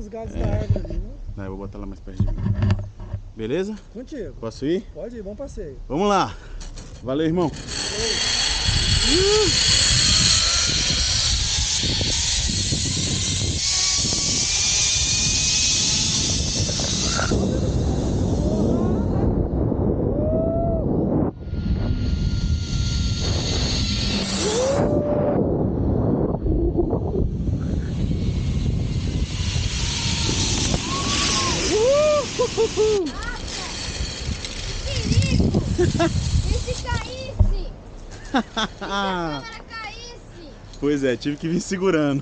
nos galhos da árvore ali, né? Não, eu vou botar lá mais perto de mim. Beleza? Contigo. Posso ir? Pode ir, bom passeio. Vamos lá. Valeu, irmão. Perigo! E se caísse? E se a câmera caísse? Pois é, tive que vir segurando.